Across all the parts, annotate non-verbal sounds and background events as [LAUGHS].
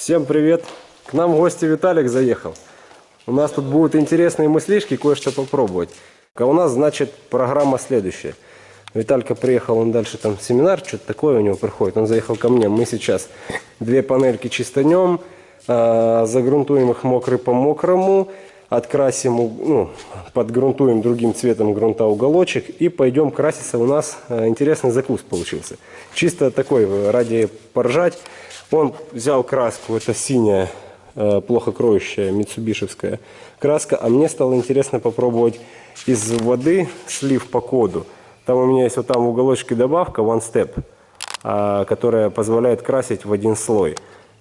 Всем привет! К нам в гости Виталик заехал. У нас тут будут интересные мыслишки, кое-что попробовать. А у нас, значит, программа следующая. Виталька приехал, он дальше там семинар, что-то такое у него проходит. Он заехал ко мне. Мы сейчас две панельки чистанем, а, загрунтуем их мокрый по мокрому, открасим, ну, подгрунтуем другим цветом грунта уголочек и пойдем краситься. У нас а, интересный закус получился. Чисто такой, э, ради поржать. Он взял краску, это синяя, э, плохо кроющая, митсубишевская краска. А мне стало интересно попробовать из воды слив по коду. Там у меня есть вот там в уголочке добавка One Step, а, которая позволяет красить в один слой.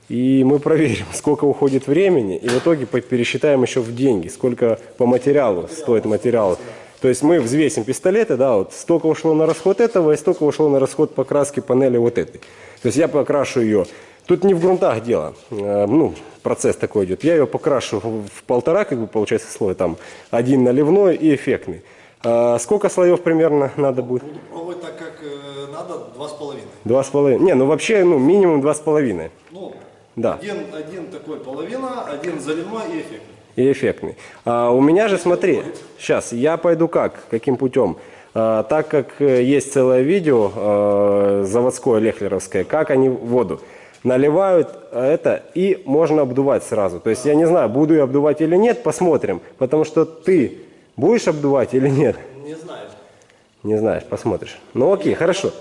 И мы проверим, сколько уходит времени, и в итоге пересчитаем еще в деньги, сколько по материалу стоит материал. То есть мы взвесим пистолеты, да, вот столько ушло на расход этого, и столько ушло на расход покраски панели вот этой. То есть я покрашу ее Тут не в грунтах дело, э, ну, процесс такой идет. Я ее покрашу в полтора, как бы получается слой, там один наливной и эффектный. А сколько слоев примерно надо будет? Буду пробовать так, как э, надо, два с половиной. Два с половиной. Не, ну вообще, ну минимум два с половиной. Ну, да. один, один такой половина, один заливной и эффектный. И эффектный. А у меня же, смотри, сейчас, я пойду как, каким путем? А, так как э, есть целое видео а, заводское, лехлеровское, как они воду наливают это и можно обдувать сразу. То есть я не знаю, буду я обдувать или нет, посмотрим. Потому что ты будешь обдувать или нет? Не знаю. Не знаешь, посмотришь. Ну окей, хорошо.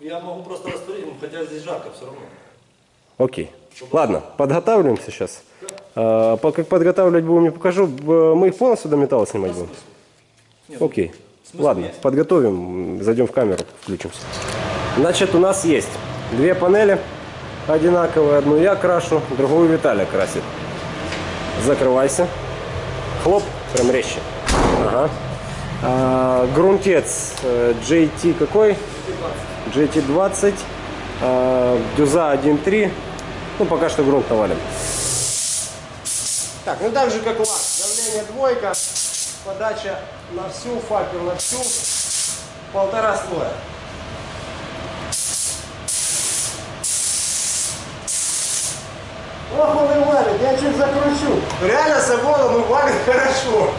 Я могу просто растворить, хотя здесь жарко все равно. Окей. Ладно, подготавливаемся сейчас. А, как подготавливать будем, не покажу. Мы их полностью до металла снимать будем? Окей. Ладно, подготовим, зайдем в камеру, включимся. Значит, у нас есть две панели одинаковые. Одну я крашу, другую Виталий красит. Закрывайся. Хлоп, прям резче. Ага. А, грунтец JT э, какой? JT20. А, дюза 1.3. Ну, пока что грунт навалим. Так, ну так же как лак. Давление двойка. Подача на всю, факел на всю. Полтора слоя. Ох, он и валит, я чуть закручу. Реально с обода, валит хорошо.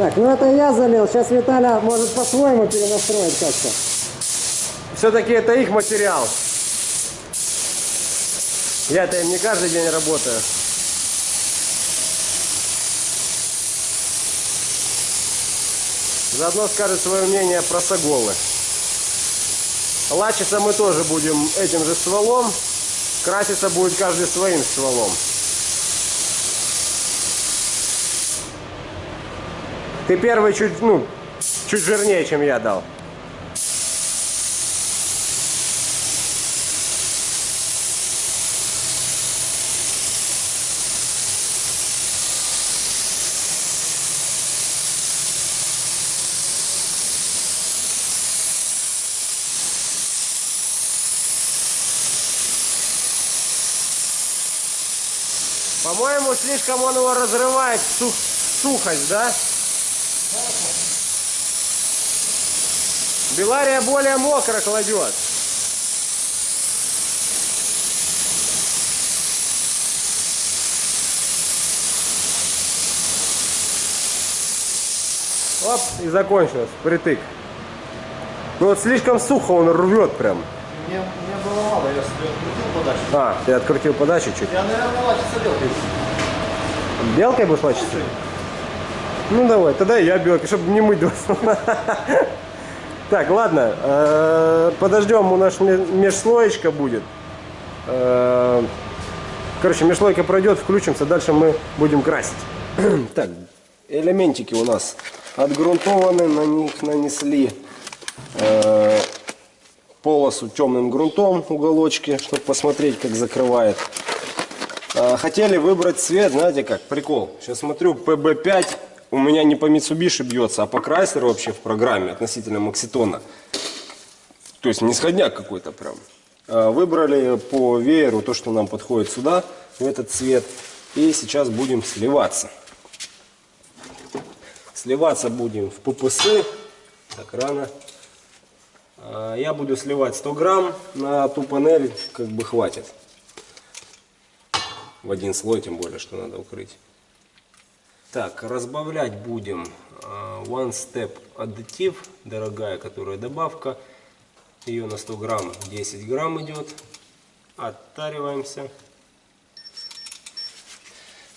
Так, ну это я залил. Сейчас Виталя может по-своему перенастроить как-то. Все-таки это их материал. Я-то им не каждый день работаю. Заодно скажет свое мнение про соголы. Лачиться мы тоже будем этим же стволом. Краситься будет каждый своим стволом. Ты первый чуть, ну, чуть жирнее, чем я дал. По-моему, слишком он его разрывает сух сухость, да? Белария более мокро кладет. Оп, и закончилось, притык. Ну вот слишком сухо он рвет прям. Мне, мне было мало, я открутил подачу. А, ты открутил подачу чуть? Я, наверное, лачиться белкой. Белкой будешь лачиться? Ну давай, тогда я белки, чтобы не мыть два. [LAUGHS] Так, ладно, э, подождем, у нас ме- межслоечка будет. Э, Короче, межслойка пройдет, включимся, дальше мы будем красить. [CLEARS THROAT] Так, элементики у нас отгрунтованы, на них нанесли э, полосу темным грунтом уголочки, чтобы посмотреть, как закрывает. Хотели выбрать цвет, знаете как, прикол. Сейчас смотрю, PB5 у меня не по Mitsubishi бьется, а по Chrysler вообще в программе относительно Макситона. То есть не сходняк какой-то прям. А, Выбрали по вееру то, что нам подходит сюда, в этот цвет. И сейчас будем сливаться. Сливаться будем в ППС. Так рано. А, Я буду сливать 100 грамм на ту панель, как бы хватит в один слой, тем более, что надо укрыть. Так, разбавлять будем э, One Step аддитив, дорогая, которая добавка. Ее на 100 грамм 10 грамм идет. Оттариваемся.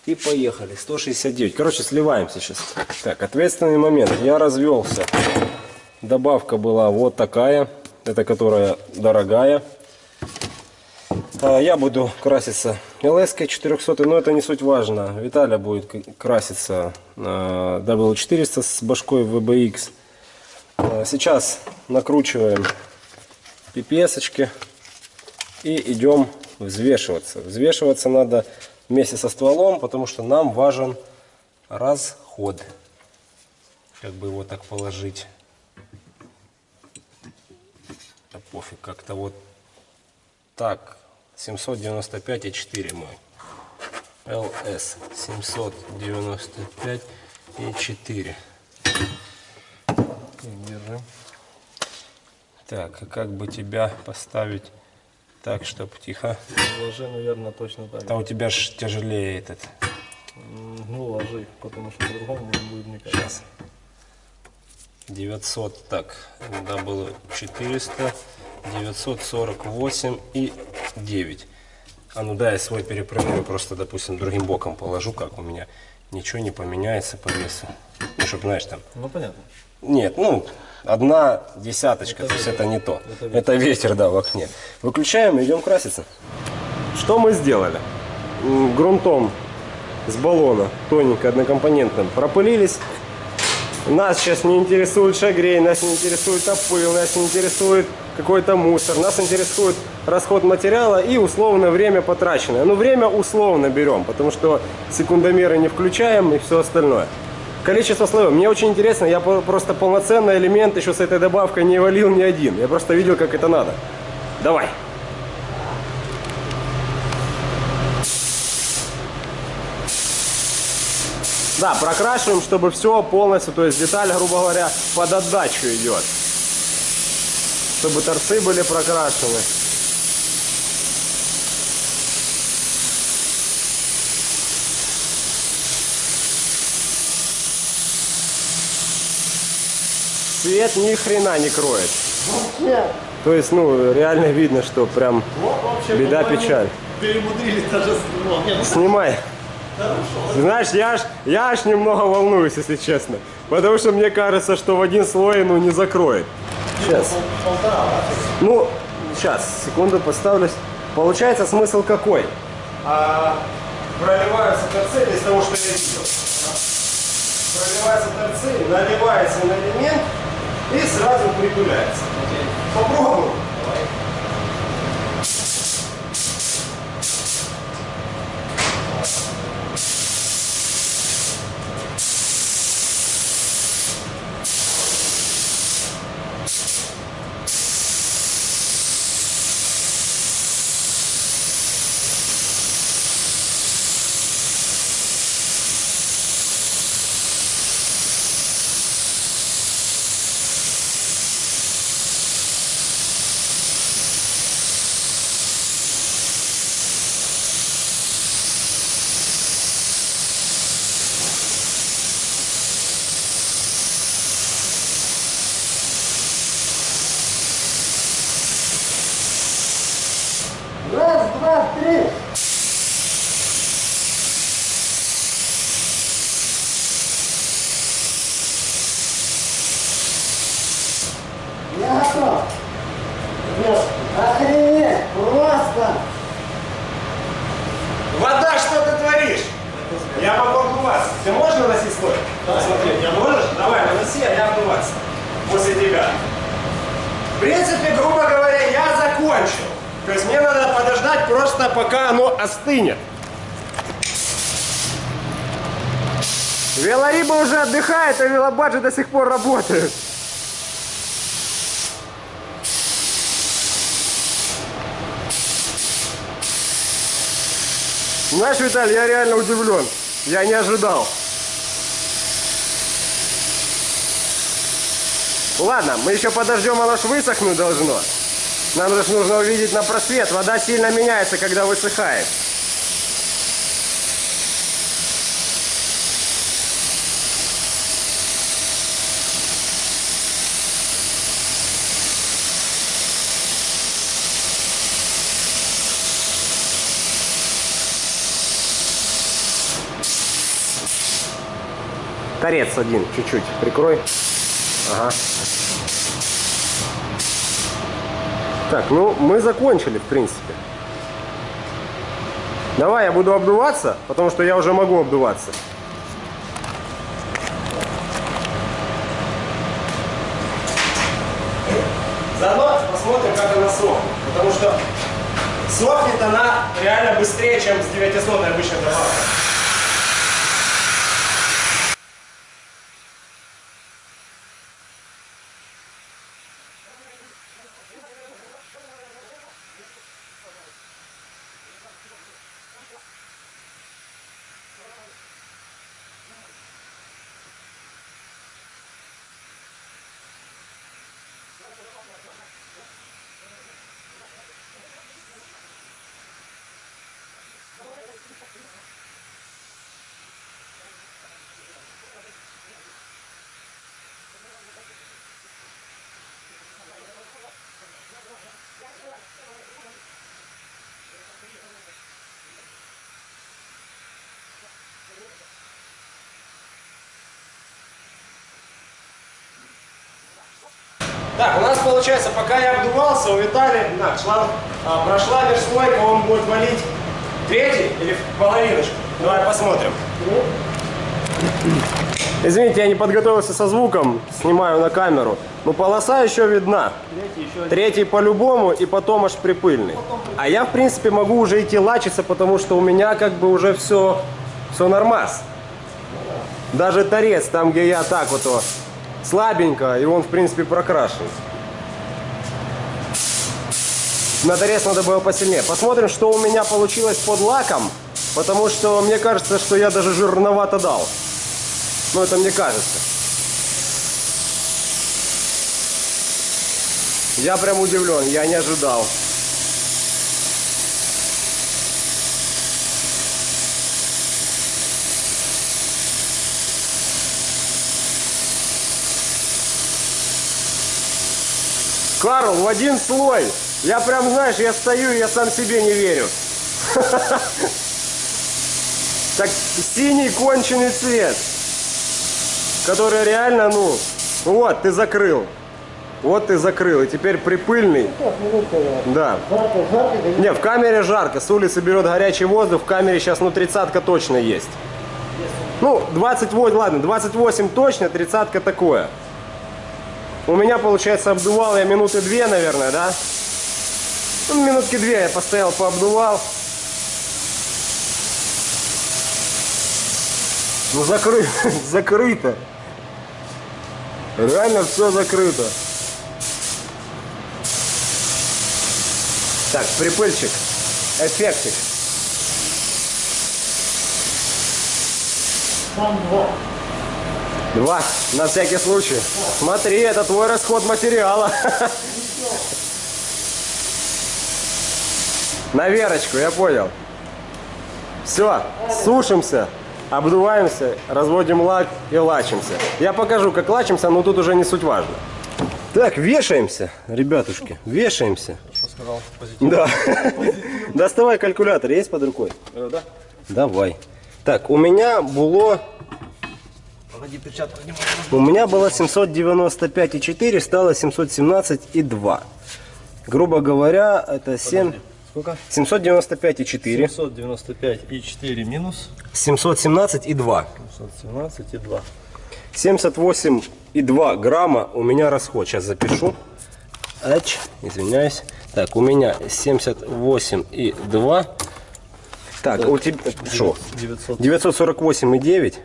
И поехали. 169. Короче, сливаемся сейчас. Так, ответственный момент. Я развелся. Добавка была вот такая. Это которая дорогая. А, Я буду краситься ls 400, но это не суть важно. Виталя будет краситься на W400 с башкой VBX. А, Сейчас накручиваем пипесочки и идем взвешиваться. Взвешиваться надо вместе со стволом, потому что нам важен расход. Как бы его так положить. Да пофиг, как-то вот так, 795,4 мой. LS 795,4. Держи. Так, а как бы тебя поставить так, чтобы тихо? Ложи, наверное, точно так. А у тебя ж тяжелее этот. Ну, ложи, потому что по-другому не будет никак. Сейчас. 900, так, да было 400, 948 и 9. А ну да, я свой перепрыгну, просто, допустим, другим боком положу, как у меня ничего не поменяется по весу. Ну, чтобы, знаешь, там, Ну, понятно. нет, ну, одна десяточка, то есть это не то. Это ветер. да, в окне. Выключаем и идем краситься. Что мы сделали? Грунтом с баллона, тоненько, однокомпонентным, пропылились. Нас сейчас не интересует шагрей, нас не интересует опыл, нас не интересует какой-то мусор. Нас интересует расход материала и условное время потраченное. Ну, время условно берем, потому что секундомеры не включаем и все остальное. Количество слоев. Мне очень интересно, я просто полноценный элемент еще с этой добавкой не валил ни один. Я просто видел, как это надо. Давай. Да, прокрашиваем, чтобы все полностью, то есть деталь, грубо говоря, под отдачу идет. Чтобы торцы были прокрашены. Свет ни хрена не кроет. То есть, ну, реально видно, что прям беда, печаль. Перемудрили даже ну, Снимай. Знаешь, я аж, я аж немного волнуюсь, если честно. Потому что мне кажется, что в один слой ну, не закроет. Сейчас. Ну, сейчас, секунду поставлюсь. Получается смысл какой? А, проливаются торцы из того, что я видел. Проливаются торцы, наливается на элемент и сразу притуляется. Попробуем. Принципе, грубо говоря, я закончил. То есть мне надо подождать просто пока оно остынет. Велориба уже отдыхает, а велобаджи до сих пор работают. Знаешь, Виталий, я реально удивлен. Я не ожидал. Ладно, мы еще подождем, оно ж высохнуть должно. Нам же нужно увидеть на просвет. Вода сильно меняется, когда высыхает. Торец один, чуть-чуть прикрой. Ага. Так, ну мы закончили, в принципе. Давай я буду обдуваться, потому что я уже могу обдуваться. Заодно посмотрим, как она сохнет. Потому что сохнет она реально быстрее, чем с 900 обычной добавкой. Получается, пока я обдувался, у Виталия, так, шланг а, прошла межслойка, он будет валить третий или в половиночку. Давай посмотрим. Извините, я не подготовился со звуком, снимаю на камеру. Но полоса еще видна. Третий по-любому и потом аж припыльный. А я, в принципе, могу уже идти лачиться, потому что у меня как бы уже все, все нормас. Даже торец, там, где я так вот слабенько, и он, в принципе, прокрашен. На торец надо было посильнее. Посмотрим, что у меня получилось под лаком, потому что мне кажется, что я даже жирновато дал. Ну, это мне кажется. Я прям удивлен, я не ожидал. Карл, в один слой. Я прям, знаешь, я стою, я сам себе не верю. Так синий конченый цвет, который реально, ну, вот, ты закрыл. Вот ты закрыл, и теперь припыльный. Да. Не, в камере жарко, с улицы берет горячий воздух, в камере сейчас, ну, тридцатка точно есть. Ну, 28, ладно, 28 точно, тридцатка такое. У меня, получается, обдувал я минуты две, наверное, да? Ну, минутки две я постоял, пообдувал. Ну, закры... [LAUGHS] закрыто. Реально все закрыто. Так, припыльчик. Эффектик. Два, на всякий случай. Смотри, это твой расход материала. [LAUGHS] На верочку, я понял. Все, сушимся, обдуваемся, разводим лак и лачимся. Я покажу, как лачимся, но тут уже не суть важно. Так, вешаемся, ребятушки, вешаемся. Да. [LAUGHS] Доставай калькулятор, есть под рукой? Да. Давай. Так, у меня было Погоди, перчатку могу. У меня было 795,4, стало 717,2. Грубо говоря, это 7... Сколько? 795,4. 795,4 минус 717,2. 717,2. 78,2 грамма у меня расход. Сейчас запишу. Ач, извиняюсь. Так, у меня 78,2. Так, у тебя что? 900. 948,9.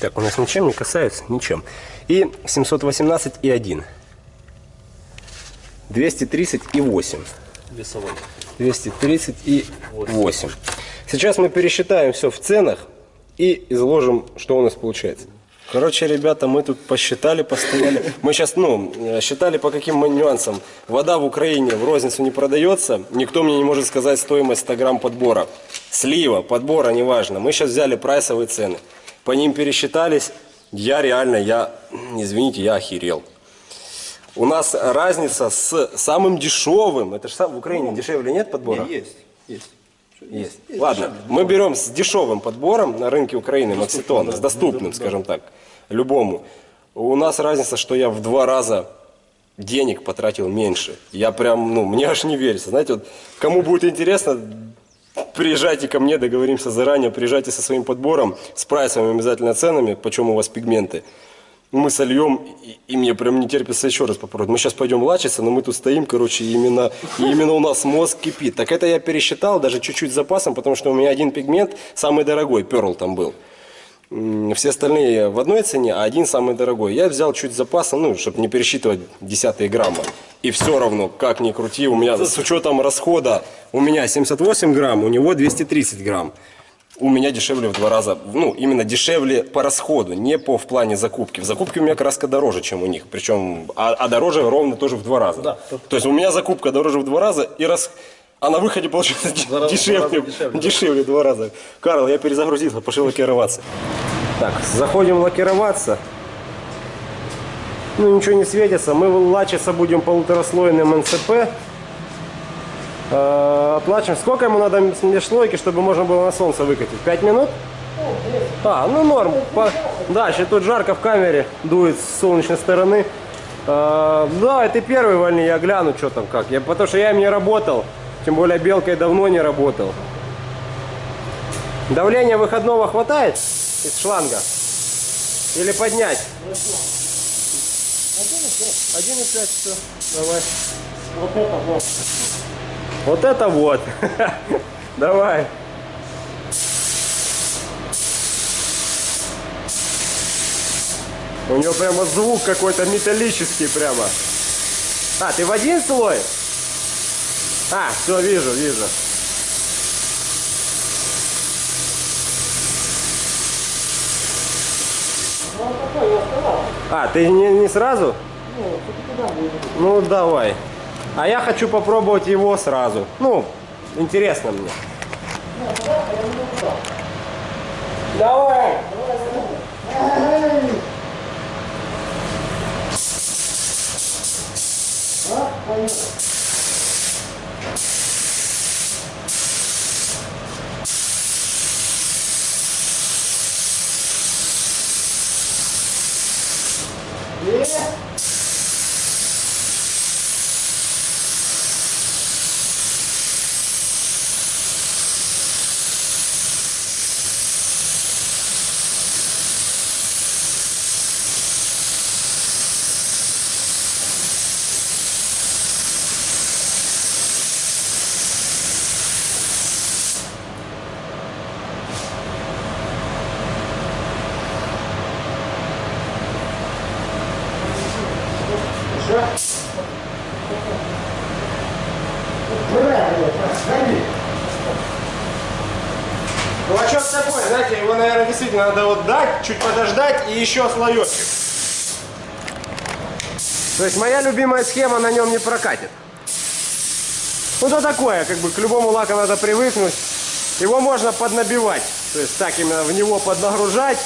Так, у нас ничем не касается, ничем. И 718,1. 230,8. Весовой. 238. Сейчас мы пересчитаем все в ценах и изложим, что у нас получается. Короче, ребята, мы тут посчитали, постояли. Мы сейчас, ну, считали по каким мы нюансам. Вода в Украине в розницу не продается. Никто мне не может сказать стоимость 100 грамм подбора. Слива, подбора, неважно. Мы сейчас взяли прайсовые цены. По ним пересчитались. Я реально, я, извините, я охерел. У нас разница с самым дешевым. Это же сам в Украине дешевле нет подбора? Есть. Есть. Есть. Ладно, мы берем с дешевым подбором на рынке Украины Макситон, с доступным, скажем так, любому. У нас разница, что я в два раза денег потратил меньше. Я прям, ну, мне аж не верится. Знаете, вот кому будет интересно, приезжайте ко мне, договоримся заранее, приезжайте со своим подбором, с прайсовыми обязательно ценами, почем у вас пигменты. Мы сольем, и, и мне прям не терпится еще раз попробовать. Мы сейчас пойдем лачиться, но мы тут стоим, короче, именно, именно у нас мозг кипит. Так это я пересчитал, даже чуть-чуть запасом, потому что у меня один пигмент, самый дорогой, перл там был. Все остальные в одной цене, а один самый дорогой. Я взял чуть с запасом, ну, чтобы не пересчитывать десятые грамма. И все равно, как ни крути, у меня с учетом расхода, у меня 78 грамм, у него 230 грамм. У меня дешевле в два раза, ну, именно дешевле по расходу, не по в плане закупки. В закупке у меня краска дороже, чем у них, причем, а, а дороже ровно тоже в два раза. Да. То есть у меня закупка дороже в два раза, и раз, а на выходе получается [LAUGHS] два раза- дешевле, два раза дешевле, дешевле, два раза. Карл, я перезагрузился, пошел лакироваться. Так, заходим лакироваться. Ну, ничего не светится. Мы лачиться будем полутораслойным НЦП. Э, Оплачиваем. Сколько ему надо межслойки, чтобы можно было на солнце выкатить? Пять минут? А, ну норм. По- Да, сейчас тут жарко в камере, дует с солнечной стороны. Э, Да, ты первый вольни, я гляну, что там как. Я, потому что я им не работал. Тем более белкой давно не работал. Давление выходного хватает из шланга? Или поднять? 1,5, все. Давай. Вот это вот. Вот это вот. [LAUGHS] Давай. У него прямо звук какой-то металлический прямо. А, ты в один слой? А, все, вижу, вижу. А, ты не, не сразу? Ну, давай. А я хочу попробовать его сразу. Ну, интересно мне. Давай. Ну а что с такое? Знаете, его, наверное, действительно надо вот дать, чуть подождать и еще слоечек. То есть моя любимая схема на нем не прокатит. Ну то такое, как бы к любому лаку надо привыкнуть. Его можно поднабивать. То есть так именно в него поднагружать.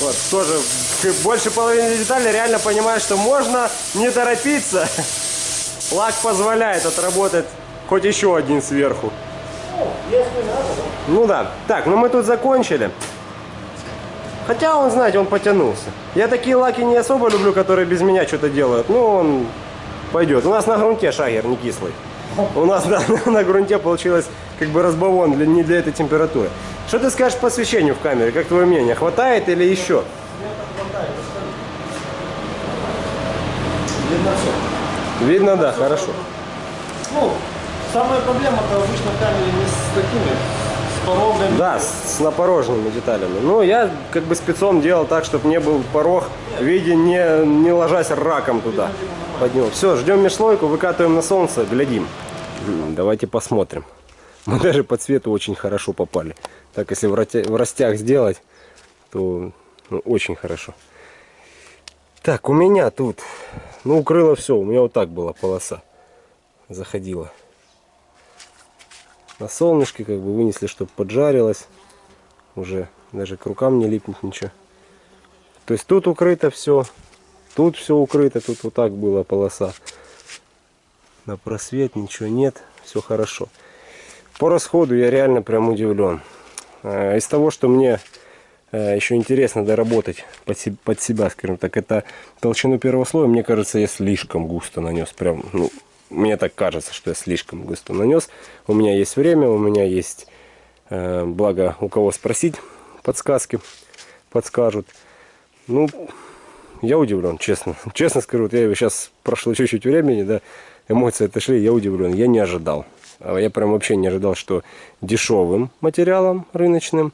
Вот, тоже больше половины деталей реально понимаю, что можно не торопиться. Лак позволяет отработать хоть еще один сверху. Ну да. Так, ну мы тут закончили. Хотя он, знаете, он потянулся. Я такие лаки не особо люблю, которые без меня что-то делают. Ну, он пойдет. У нас на грунте шагер не кислый. У нас да, [LAUGHS] на грунте получилось как бы разбавон для, не для этой температуры. Что ты скажешь по освещению в камере? Как твое мнение? Хватает или еще? Видно все. Видно, да, хорошо. Ну, самая проблема-то обычно в камере не с такими, с порогами. Да, с, с напороженными деталями. Ну, я как бы спецом делал так, чтобы не был порог в виде не, не ложась раком туда. Под него. Все, ждем межслойку, выкатываем на солнце, глядим. Давайте посмотрим. [LAUGHS] Мы даже по цвету очень хорошо попали. Так, если в растях сделать, то ну, очень хорошо. Так, у меня тут, ну, укрыло все. У меня вот так была полоса. Заходила на солнышке, как бы вынесли, чтобы поджарилось. Уже даже к рукам не липнет ничего. То есть тут укрыто все, тут все укрыто, тут вот так была полоса. На просвет ничего нет, все хорошо. По расходу я реально прям удивлен. Э, Из того, что мне еще интересно доработать под, под себя, скажем так, это толщину первого слоя, мне кажется, я слишком густо нанес. Прям, ну, мне так кажется, что я слишком густо нанес. У меня есть время, у меня есть, э, благо, у кого спросить подсказки, подскажут. Ну, я удивлен, честно. [LAUGHS] Честно скажу, вот я сейчас прошло чуть-чуть времени, да, эмоции отошли, я удивлен, я не ожидал. А Я прям вообще не ожидал, что дешевым материалом рыночным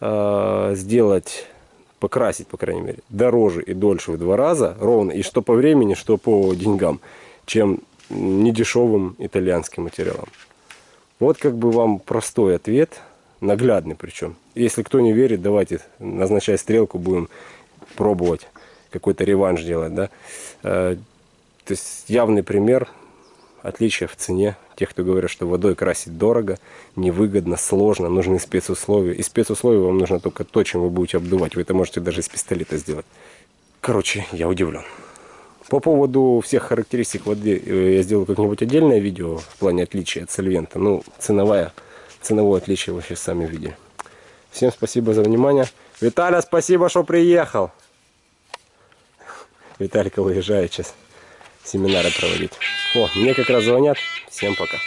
а, сделать, покрасить, по крайней мере, дороже и дольше в два раза, ровно, и что по времени, что по деньгам, чем недешевым итальянским материалом. Вот как бы вам простой ответ, наглядный причем. Если кто не верит, давайте назначай стрелку, будем пробовать какой-то реванш делать, да. Э, То есть явный пример отличия в цене. Тех, кто говорят, что водой красить дорого, невыгодно, сложно, нужны спецусловия. И спецусловия вам нужно только то, чем вы будете обдувать. Вы это можете даже из пистолета сделать. Короче, я удивлен. По поводу всех характеристик воды э, я сделаю как-нибудь отдельное видео в плане отличия от сольвента. Ну, ценовая, ценовое отличие вы сейчас сами видели. Всем спасибо за внимание. Виталя, спасибо, что приехал. Виталика уезжает сейчас семинары проводить. О, мне как раз звонят. Всем пока.